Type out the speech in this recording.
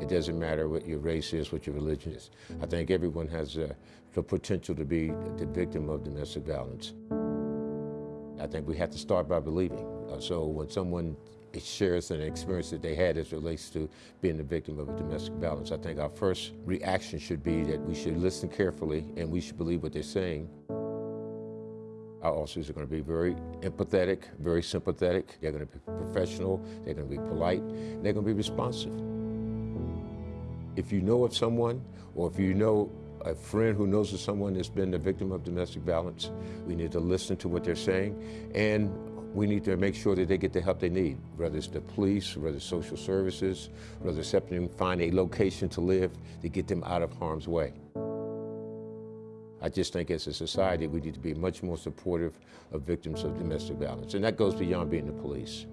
It doesn't matter what your race is, what your religion is. I think everyone has uh, the potential to be the victim of domestic violence. I think we have to start by believing. Uh, so when someone shares an experience that they had as relates to being the victim of a domestic violence, I think our first reaction should be that we should listen carefully and we should believe what they're saying. Our officers are going to be very empathetic, very sympathetic. They're going to be professional. They're going to be polite. They're going to be responsive. If you know of someone, or if you know a friend who knows of someone that's been the victim of domestic violence, we need to listen to what they're saying, and we need to make sure that they get the help they need, whether it's the police, whether it's social services, whether it's helping them find a location to live to get them out of harm's way. I just think as a society, we need to be much more supportive of victims of domestic violence, and that goes beyond being the police.